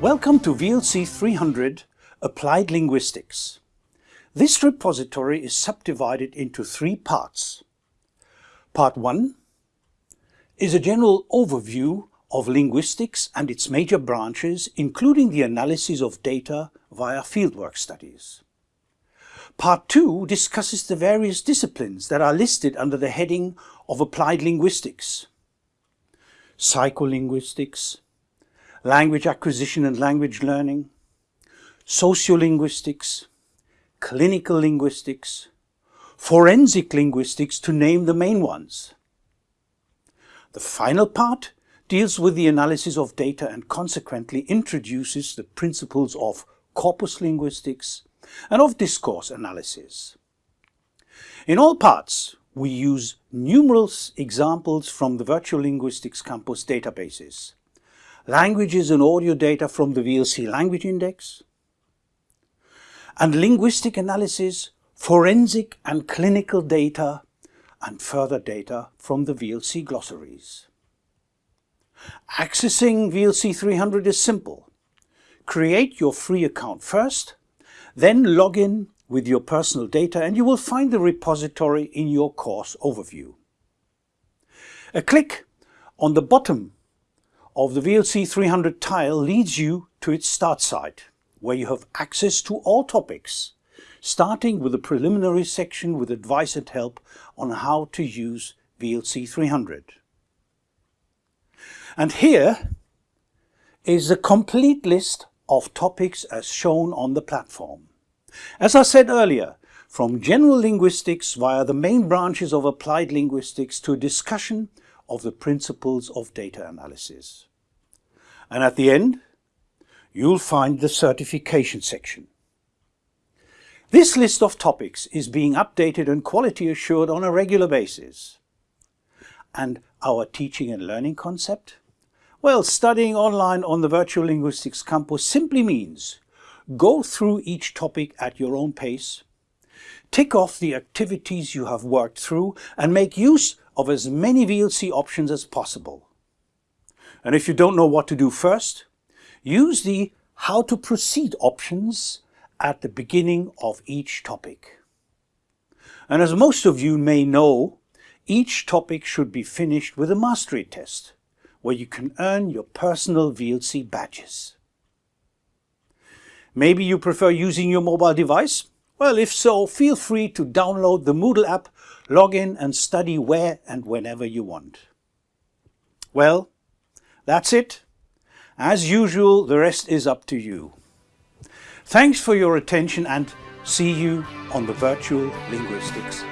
Welcome to VLC 300 Applied Linguistics. This repository is subdivided into three parts. Part 1 is a general overview of linguistics and its major branches, including the analysis of data via fieldwork studies. Part 2 discusses the various disciplines that are listed under the heading of Applied Linguistics. Psycholinguistics, language acquisition and language learning, sociolinguistics, clinical linguistics, forensic linguistics to name the main ones. The final part deals with the analysis of data and consequently introduces the principles of corpus linguistics and of discourse analysis. In all parts, we use numerous examples from the Virtual Linguistics Campus databases, languages and audio data from the VLC Language Index, and linguistic analysis, forensic and clinical data, and further data from the VLC glossaries. Accessing VLC 300 is simple. Create your free account first, then log in with your personal data and you will find the repository in your course overview. A click on the bottom of the VLC 300 tile leads you to its start site, where you have access to all topics, starting with a preliminary section with advice and help on how to use VLC 300. And here is the complete list of topics as shown on the platform. As I said earlier, from general linguistics via the main branches of applied linguistics to discussion of the principles of data analysis. And at the end, you'll find the certification section. This list of topics is being updated and quality assured on a regular basis. And our teaching and learning concept? Well, studying online on the Virtual Linguistics Campus simply means go through each topic at your own pace, tick off the activities you have worked through and make use of as many VLC options as possible. And if you don't know what to do first, use the How to Proceed options at the beginning of each topic. And as most of you may know, each topic should be finished with a mastery test, where you can earn your personal VLC badges. Maybe you prefer using your mobile device? Well, if so, feel free to download the Moodle app, log in and study where and whenever you want. Well, that's it. As usual, the rest is up to you. Thanks for your attention and see you on the Virtual Linguistics